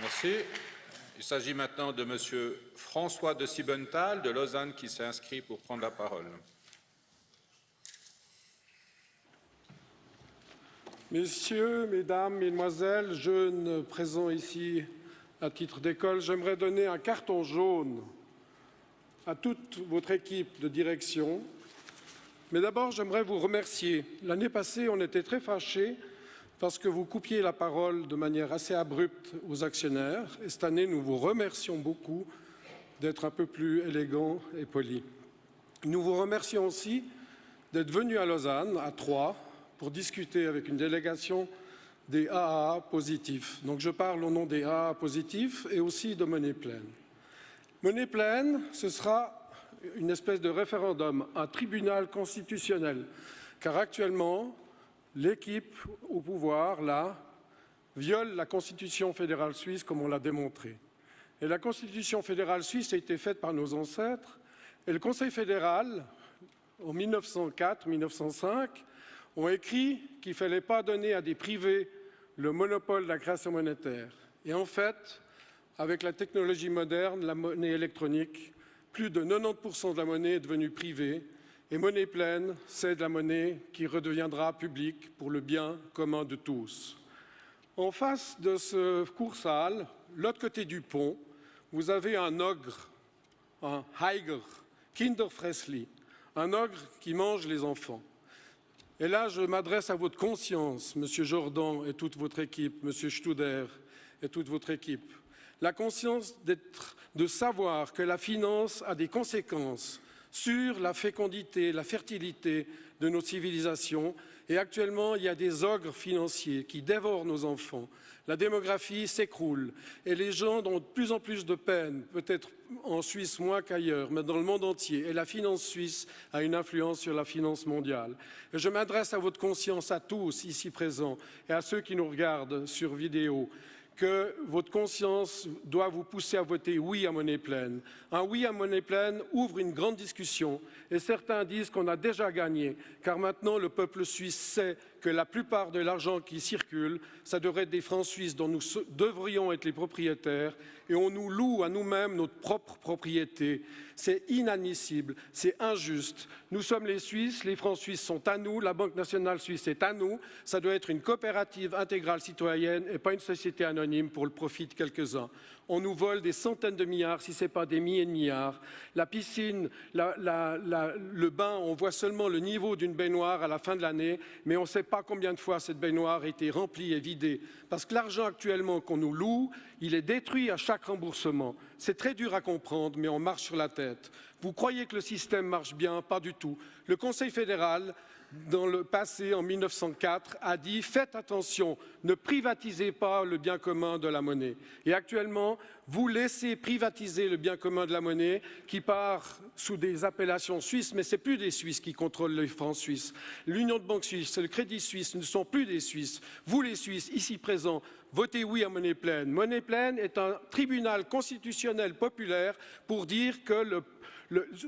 Merci. Il s'agit maintenant de M. François de Sibenthal de Lausanne qui s'est inscrit pour prendre la parole. Messieurs, Mesdames, Mesdemoiselles, jeunes présents ici à titre d'école, j'aimerais donner un carton jaune à toute votre équipe de direction. Mais d'abord, j'aimerais vous remercier. L'année passée, on était très fâchés parce que vous coupiez la parole de manière assez abrupte aux actionnaires. Et cette année, nous vous remercions beaucoup d'être un peu plus élégant et poli. Nous vous remercions aussi d'être venu à Lausanne, à Troyes, pour discuter avec une délégation des AAA positifs. Donc je parle au nom des AAA positifs et aussi de Monnaie Pleine. Monnaie Pleine, ce sera une espèce de référendum, un tribunal constitutionnel, car actuellement, l'équipe au pouvoir, là, viole la Constitution fédérale suisse comme on l'a démontré. Et la Constitution fédérale suisse a été faite par nos ancêtres, et le Conseil fédéral, en 1904-1905, ont écrit qu'il ne fallait pas donner à des privés le monopole de la création monétaire. Et en fait, avec la technologie moderne, la monnaie électronique, plus de 90% de la monnaie est devenue privée et monnaie pleine, c'est de la monnaie qui redeviendra publique pour le bien commun de tous. En face de ce cours salle, l'autre côté du pont, vous avez un ogre, un Heiger, Kinderfressli, un ogre qui mange les enfants. Et là, je m'adresse à votre conscience, Monsieur Jordan et toute votre équipe, Monsieur Studer et toute votre équipe. La conscience de savoir que la finance a des conséquences sur la fécondité, la fertilité de nos civilisations. Et actuellement, il y a des ogres financiers qui dévorent nos enfants. La démographie s'écroule et les gens ont de plus en plus de peine, peut-être en Suisse moins qu'ailleurs, mais dans le monde entier. Et la finance suisse a une influence sur la finance mondiale. Et je m'adresse à votre conscience, à tous ici présents, et à ceux qui nous regardent sur vidéo que votre conscience doit vous pousser à voter oui à monnaie pleine. Un oui à monnaie pleine ouvre une grande discussion et certains disent qu'on a déjà gagné car maintenant le peuple suisse sait que la plupart de l'argent qui circule, ça devrait être des francs suisses dont nous devrions être les propriétaires et on nous loue à nous-mêmes notre propre propriété. C'est inadmissible, c'est injuste. Nous sommes les Suisses, les francs suisses sont à nous, la Banque nationale suisse est à nous. Ça doit être une coopérative intégrale citoyenne et pas une société anonyme pour le profit de quelques-uns on nous vole des centaines de milliards, si ce n'est pas des milliers de milliards. La piscine, le bain, on voit seulement le niveau d'une baignoire à la fin de l'année, mais on ne sait pas combien de fois cette baignoire a été remplie et vidée. Parce que l'argent actuellement qu'on nous loue, il est détruit à chaque remboursement. C'est très dur à comprendre, mais on marche sur la tête. Vous croyez que le système marche bien? Pas du tout. Le Conseil fédéral dans le passé, en 1904, a dit « Faites attention, ne privatisez pas le bien commun de la monnaie ». Et actuellement, vous laissez privatiser le bien commun de la monnaie qui part sous des appellations suisses, mais ce n'est plus des Suisses qui contrôlent les francs suisses. L'Union de banques suisses, le Crédit suisse ne sont plus des Suisses. Vous, les Suisses, ici présents, votez oui à monnaie pleine. Monnaie pleine est un tribunal constitutionnel populaire pour dire que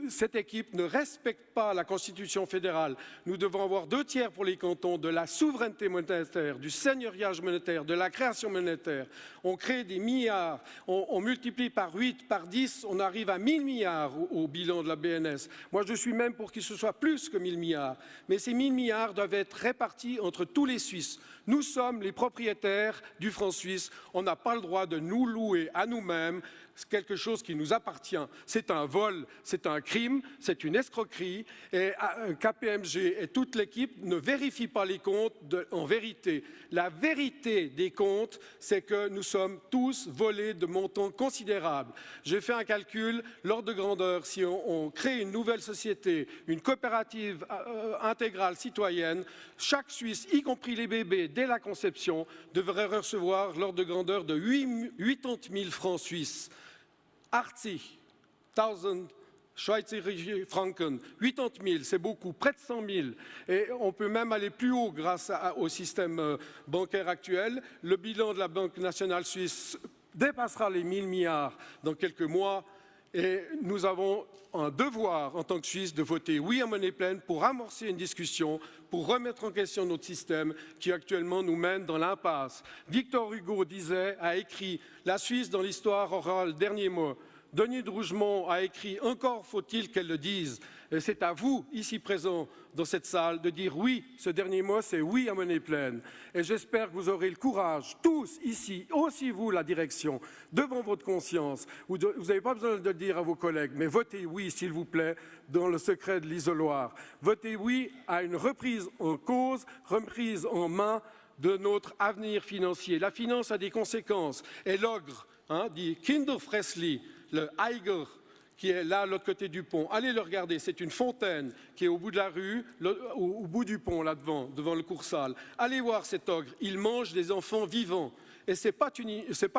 cette équipe ne respecte pas la Constitution fédérale. Nous devons avoir deux tiers pour les cantons de la souveraineté monétaire, du seigneuriage monétaire, de la création monétaire. On crée des milliards, on, multiplie par 8, par 10, on arrive à 1000 milliards au, bilan de la BNS. Moi, je suis même pour qu'il ce soit plus que 1000 milliards. Mais ces 1000 milliards doivent être répartis entre tous les Suisses. Nous sommes les propriétaires du franc suisse. On n'a pas le droit de nous louer à nous-mêmes quelque chose qui nous appartient. C'est un vol, c'est un crime, c'est une escroquerie. Et euh, KPMG et toute l'équipe ne vérifient pas les comptes en vérité. La vérité des comptes, c'est que nous sommes tous volés de montants considérables. J'ai fait un calcul, l'ordre de grandeur, si on, crée une nouvelle société, une coopérative euh, intégrale citoyenne, chaque Suisse, y compris les bébés, dès la conception, devrait recevoir l'ordre de grandeur de 80 000 francs suisses. 80 000 Franken, 80 000, c'est beaucoup, près de 100 000. Et on peut même aller plus haut grâce au système euh, bancaire actuel. Le bilan de la Banque nationale suisse dépassera les 1000 milliards dans quelques mois. Et nous avons un devoir en tant que Suisse de voter oui à monnaie pleine pour amorcer une discussion, pour remettre en question notre système qui actuellement nous mène dans l'impasse. Victor Hugo disait, a écrit La Suisse dans l'histoire aura le dernier mot. Denis de Rougemont a écrit Encore faut-il qu'elle le dise. Et c'est à vous, ici présents dans cette salle, de dire oui. Ce dernier mot, c'est oui à monnaie pleine. Et j'espère que vous aurez le courage, tous ici, aussi vous, la direction, devant votre conscience. Vous n'avez pas besoin de le dire à vos collègues, mais votez oui, s'il vous plaît, dans le secret de l'isoloir. Votez oui à une reprise en cause, reprise en main de notre avenir financier. La finance a des conséquences. Et l'ogre, hein, dit Kinderfressli, le Eiger qui est là, l'autre côté du pont. Allez le regarder, c'est une fontaine qui est au bout de la rue, au, bout du pont, là devant, le coursal. Allez voir cet ogre, il mange des enfants vivants. Et ce n'est pas,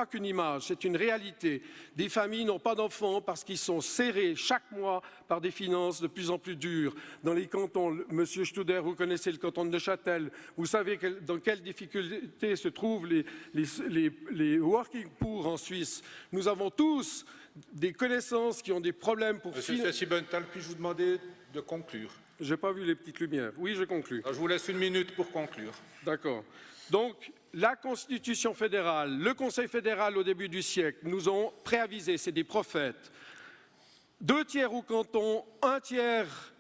qu'une image, c'est une réalité. Des familles n'ont pas d'enfants parce qu'ils sont serrés chaque mois par des finances de plus en plus dures. Dans les cantons, Monsieur Studer, vous connaissez le canton de Neuchâtel, vous savez dans quelles difficultés se trouvent les, les working poor en Suisse. Nous avons tous des connaissances qui ont des problèmes pour... Monsieur Sibenthal, puis-je vous demander de conclure? Je n'ai pas vu les petites lumières. Oui, je conclue. je vous laisse une minute pour conclure. D'accord. Donc, la Constitution fédérale, le Conseil fédéral au début du siècle nous ont préavisé, c'est des prophètes. Deux tiers au canton, un tiers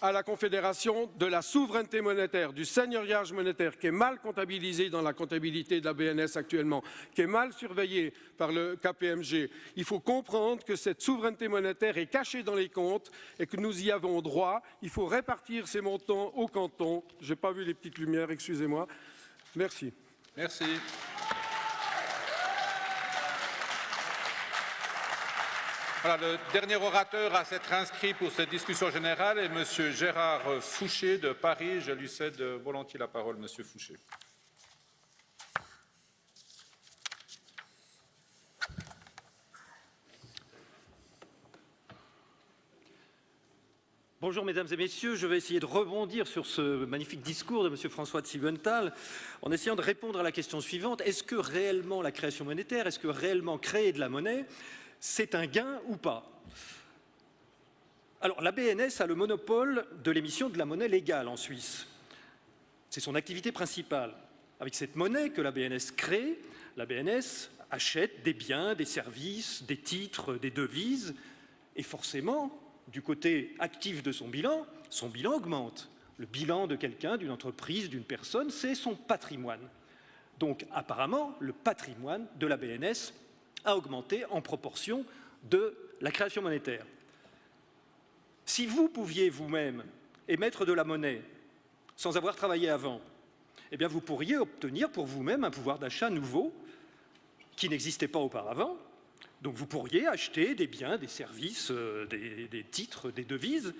à la Confédération de la souveraineté monétaire, du seigneuriage monétaire qui est mal comptabilisé dans la comptabilité de la BNS actuellement, qui est mal surveillé par le KPMG. Il faut comprendre que cette souveraineté monétaire est cachée dans les comptes et que nous y avons droit. Il faut répartir ces montants au canton. Je n'ai pas vu les petites lumières, excusez-moi. Merci. Merci. Le dernier orateur à s'être inscrit pour cette discussion générale est M. Gérard Fouché de Paris. Je lui cède volontiers la parole, M. Fouché. Bonjour mesdames et messieurs, je vais essayer de rebondir sur ce magnifique discours de M. François de en essayant de répondre à la question suivante. Est-ce que réellement la création monétaire, est-ce que réellement créer de la monnaie c'est un gain ou pas Alors, la BNS a le monopole de l'émission de la monnaie légale en Suisse. C'est son activité principale. Avec cette monnaie que la BNS crée, la BNS achète des biens, des services, des titres, des devises, et forcément, du côté actif de son bilan, son bilan augmente. Le bilan de quelqu'un, d'une entreprise, d'une personne, c'est son patrimoine. Donc apparemment, le patrimoine de la BNS a augmenté en proportion de la création monétaire. Si vous pouviez vous-même émettre de la monnaie sans avoir travaillé avant, eh bien vous pourriez obtenir pour vous-même un pouvoir d'achat nouveau qui n'existait pas auparavant. Donc vous pourriez acheter des biens, des services, euh, des, des titres, des devises,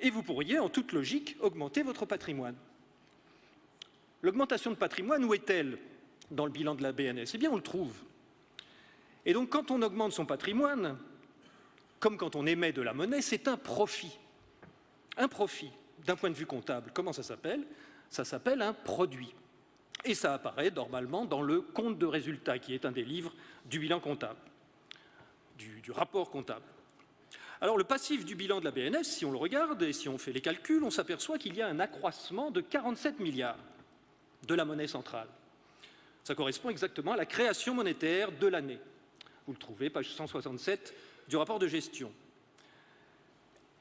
et vous pourriez en toute logique augmenter votre patrimoine. L'augmentation de patrimoine, où est-elle dans le bilan de la BNS Eh bien on le trouve et donc, quand on augmente son patrimoine, comme quand on émet de la monnaie, c'est un profit. Un profit, d'un point de vue comptable, comment ça s'appelle? Ça s'appelle un produit. Et ça apparaît normalement dans le compte de résultat, qui est un des livres du bilan comptable, du, du rapport comptable. Alors, le passif du bilan de la BNS, si on le regarde et si on fait les calculs, on s'aperçoit qu'il y a un accroissement de 47 milliards de la monnaie centrale. Ça correspond exactement à la création monétaire de l'année. Vous le trouvez, page 167 du rapport de gestion.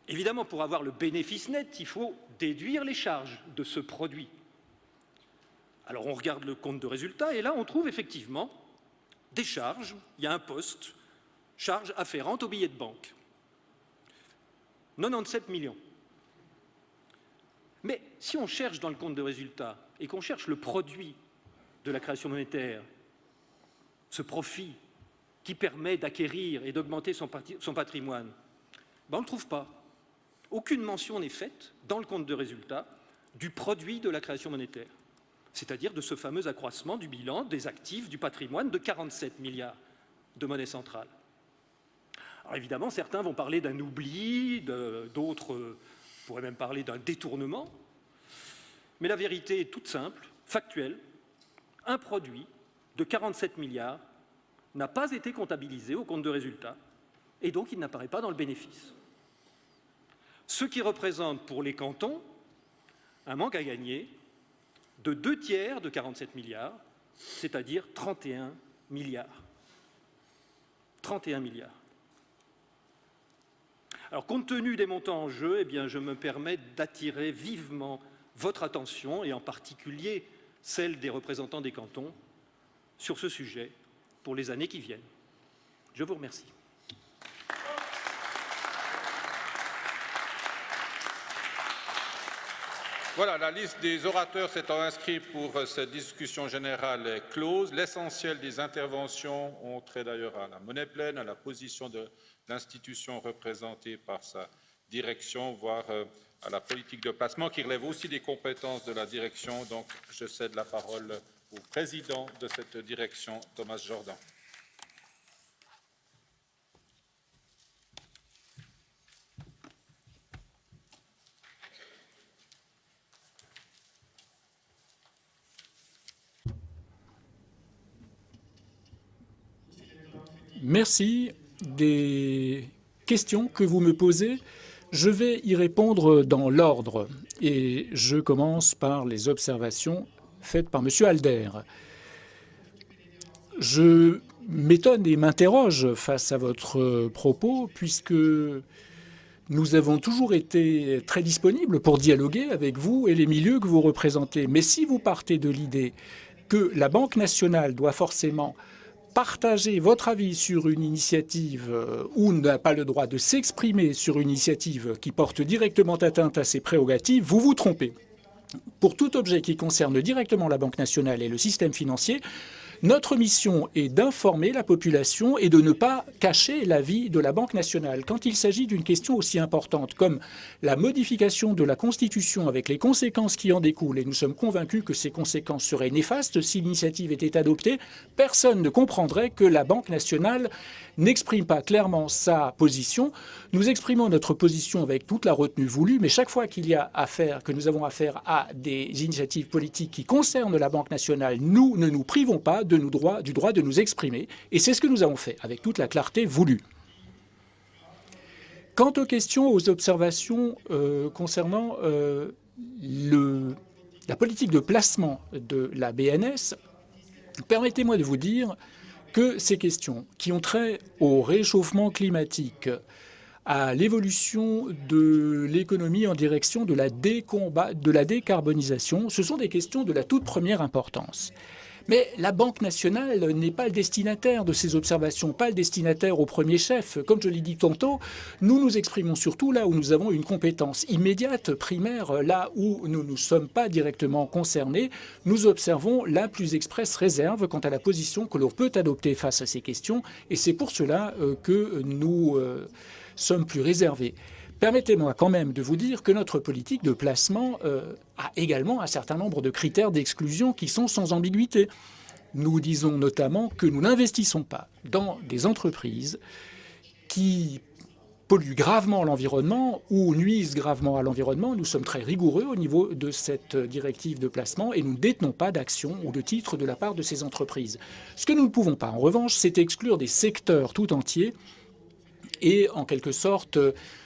Évidemment, pour avoir le bénéfice net, il faut déduire les charges de ce produit. Alors on regarde le compte de résultat et là on trouve effectivement des charges. Il y a un poste, charges afférentes au billet de banque. 97 millions. Mais si on cherche dans le compte de résultat et qu'on cherche le produit de la création monétaire, ce profit qui permet d'acquérir et d'augmenter son, patrimoine ben, On ne le trouve pas. Aucune mention n'est faite dans le compte de résultat du produit de la création monétaire, c'est-à-dire de ce fameux accroissement du bilan des actifs du patrimoine de 47 milliards de monnaie centrale. Alors évidemment, certains vont parler d'un oubli, d'autres pourraient même parler d'un détournement, mais la vérité est toute simple, factuelle. Un produit de 47 milliards n'a pas été comptabilisé au compte de résultat et donc il n'apparaît pas dans le bénéfice. Ce qui représente pour les cantons un manque à gagner de deux tiers de 47 milliards, c'est-à-dire 31 milliards. 31 milliards. Alors, compte tenu des montants en jeu, eh je me permets d'attirer vivement votre attention, et en particulier celle des représentants des cantons, sur ce sujet pour les années qui viennent. Je vous remercie. Voilà, la liste des orateurs s'étant inscrits pour cette discussion générale est close. L'essentiel des interventions ont trait d'ailleurs à la monnaie pleine, à la position de l'institution représentée par sa direction, voire euh, à la politique de placement, qui relève aussi des compétences de la direction. Donc, je cède la parole au président de cette direction, Thomas Jordan. Merci des questions que vous me posez. Je vais y répondre dans l'ordre et je commence par les observations faites par M. Alder. Je m'étonne et m'interroge face à votre propos puisque nous avons toujours été très disponibles pour dialoguer avec vous et les milieux que vous représentez. Mais si vous partez de l'idée que la Banque nationale doit forcément partager votre avis sur une initiative euh, ou n'a pas le droit de s'exprimer sur une initiative qui porte directement atteinte à ses prérogatives, vous vous trompez. Pour tout objet qui concerne directement la Banque nationale et le système financier, notre mission est d'informer la population et de ne pas cacher l'avis de la Banque nationale. Quand il s'agit d'une question aussi importante comme la modification de la Constitution avec les conséquences qui en découlent, et nous sommes convaincus que ces conséquences seraient néfastes si l'initiative était adoptée, personne ne comprendrait que la Banque nationale n'exprime pas clairement sa position. Nous exprimons notre position avec toute la retenue voulue, mais chaque fois qu'il y a affaire, que nous avons affaire à des initiatives politiques qui concernent la Banque nationale, nous ne nous privons pas de nous droit, du droit de nous exprimer, et c'est ce que nous avons fait, avec toute la clarté voulue. Quant aux questions, aux observations euh, concernant euh, la politique de placement de la BNS, permettez-moi de vous dire que ces questions qui ont trait au réchauffement climatique, à l'évolution de l'économie en direction de la, de la décarbonisation, ce sont des questions de la toute première importance. Mais la Banque nationale n'est pas le destinataire de ces observations, pas le destinataire au premier chef. Comme je l'ai dit tantôt, nous nous exprimons surtout là où nous avons une compétence immédiate, primaire, là où nous ne sommes pas directement concernés. Nous observons la plus expresse réserve quant à la position que l'on peut adopter face à ces questions, et c'est pour cela euh, que nous euh, sommes plus réservés. Permettez-moi quand même de vous dire que notre politique de placement euh, a également un certain nombre de critères d'exclusion qui sont sans ambiguïté. Nous disons notamment que nous n'investissons pas dans des entreprises qui polluent gravement l'environnement ou nuisent gravement à l'environnement. Nous sommes très rigoureux au niveau de cette directive de placement et nous ne détenons pas d'actions ou de titres de la part de ces entreprises. Ce que nous ne pouvons pas, en revanche, c'est exclure des secteurs tout entiers et, en quelque sorte,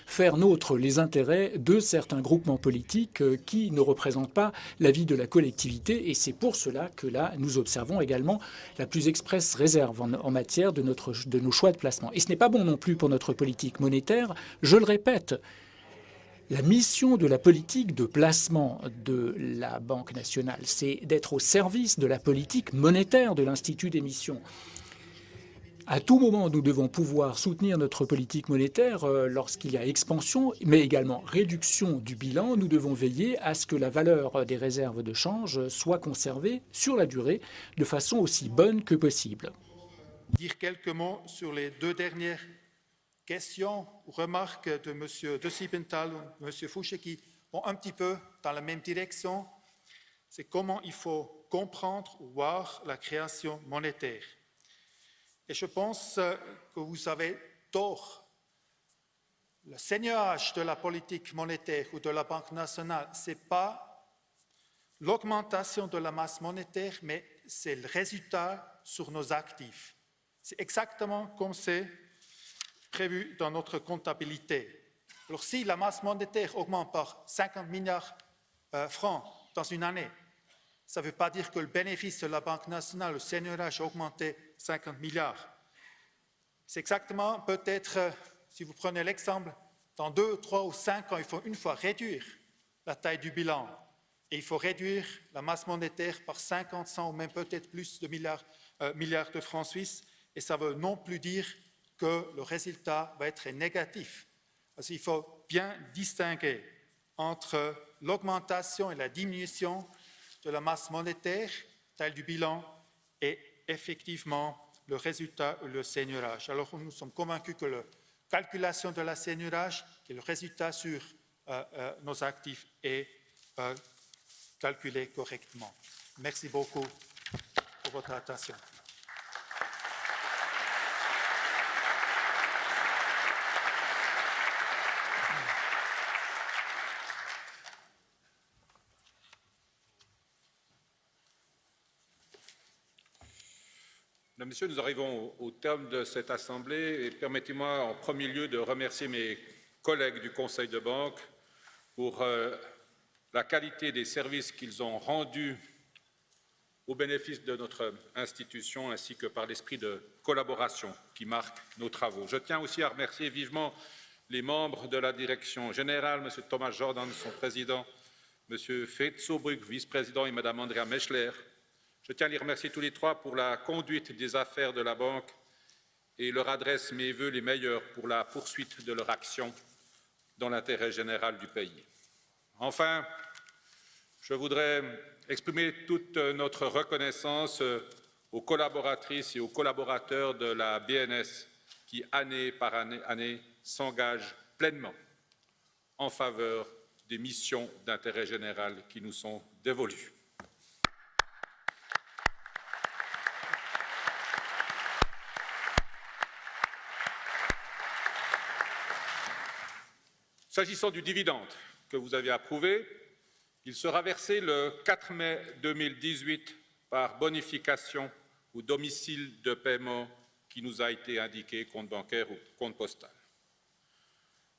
faire nôtre les intérêts de certains groupements politiques euh, qui ne représentent pas la vie de la collectivité. Et c'est pour cela que là, nous observons également la plus expresse réserve en, matière de nos choix de placement. Et ce n'est pas bon non plus pour notre politique monétaire. Je le répète, la mission de la politique de placement de la Banque nationale, c'est d'être au service de la politique monétaire de l'Institut d'émission. À tout moment, nous devons pouvoir soutenir notre politique monétaire euh, lorsqu'il y a expansion, mais également réduction du bilan. Nous devons veiller à ce que la valeur des réserves de change soit conservée sur la durée de façon aussi bonne que possible. Dire quelques mots sur les deux dernières questions ou remarques de M. De Siebenthal ou M. Fouché qui vont un petit peu dans la même direction. C'est comment il faut comprendre ou voir la création monétaire. Et je pense euh, que vous avez tort. Le seigneuage de la politique monétaire ou de la Banque nationale, ce n'est pas l'augmentation de la masse monétaire, mais c'est le résultat sur nos actifs. C'est exactement comme c'est prévu dans notre comptabilité. Alors si la masse monétaire augmente par 50 milliards de francs dans une année, ça ne veut pas dire que le bénéfice de la Banque nationale, le seigneurage, a augmenté 50 milliards. C'est exactement peut-être, si vous prenez l'exemple, dans deux, trois ou cinq ans, il faut une fois réduire la taille du bilan et il faut réduire la masse monétaire par 50, 100 ou même peut-être plus de milliards, euh, de francs suisses et ça veut non plus dire que le résultat va être négatif. Parce qu'il faut bien distinguer entre l'augmentation et la diminution de la masse monétaire, taille du bilan, et effectivement le résultat, le seigneurage. Alors nous sommes convaincus que la calculation de la seigneurage, qui est le résultat sur euh, euh, nos actifs, est euh, calculé correctement. Merci beaucoup pour votre attention. Messieurs, nous arrivons au terme de cette Assemblée et permettez-moi en premier lieu de remercier mes collègues du Conseil de banque pour euh, la qualité des services qu'ils ont rendus au bénéfice de notre institution ainsi que par l'esprit de collaboration qui marque nos travaux. Je tiens aussi à remercier vivement les membres de la direction générale, M. Thomas Jordan, son président, M. Fetzobrück, vice-président, et Mme Andrea Meschler, je tiens à les remercier tous les trois pour la conduite des affaires de la Banque et leur adresse mes voeux les meilleurs pour la poursuite de leur action dans l'intérêt général du pays. Enfin, je voudrais exprimer toute notre reconnaissance aux collaboratrices et aux collaborateurs de la BNS qui, année par année, année s'engagent pleinement en faveur des missions d'intérêt général qui nous sont dévolues. S'agissant du dividende que vous avez approuvé, il sera versé le 4 mai 2018 par bonification ou domicile de paiement qui nous a été indiqué, compte bancaire ou compte postal.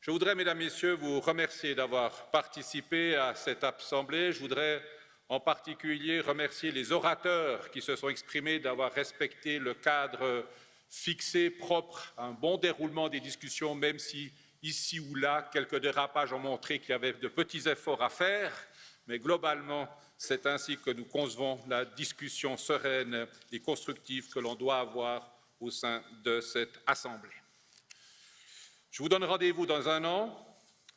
Je voudrais, Mesdames, Messieurs, vous remercier d'avoir participé à cette Assemblée. Je voudrais en particulier remercier les orateurs qui se sont exprimés d'avoir respecté le cadre fixé, propre, un bon déroulement des discussions, même si Ici ou là, quelques dérapages ont montré qu'il y avait de petits efforts à faire, mais globalement, c'est ainsi que nous concevons la discussion sereine et constructive que l'on doit avoir au sein de cette Assemblée. Je vous donne rendez-vous dans un an,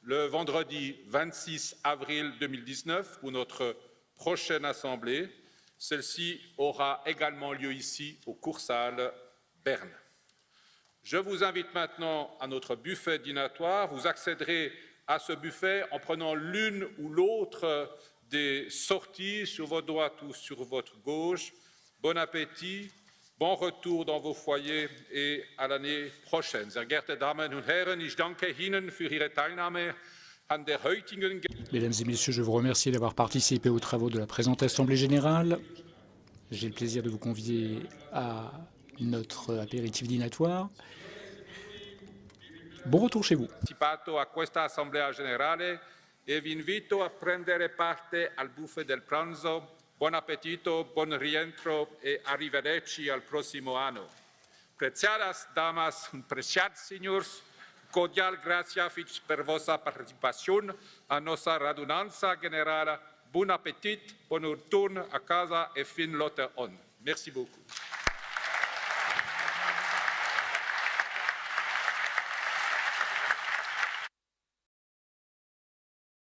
le vendredi 26 avril 2019, pour notre prochaine Assemblée. Celle-ci aura également lieu ici, au Coursal Berne. Je vous invite maintenant à notre buffet dînatoire. Vous accéderez à ce buffet en prenant l'une ou l'autre des sorties sur votre droite ou sur votre gauche. Bon appétit, bon retour dans vos foyers et à l'année prochaine. Mesdames et Messieurs, je vous remercie d'avoir participé aux travaux de la présente Assemblée générale. J'ai le plaisir de vous convier à notre apéritif dînatoire. Bon retour chez vous. a questa assemblea generale e vi invito a prendere parte buffet del pranzo. Buon appetito, buon rientro e arrivederci al prossimo anno. Preciadas damas preciados señores, cordial gracias per vostra participación a nostra radunanza generale. Bon appétit, bon retour a casa e fin lotte on. Merci beaucoup.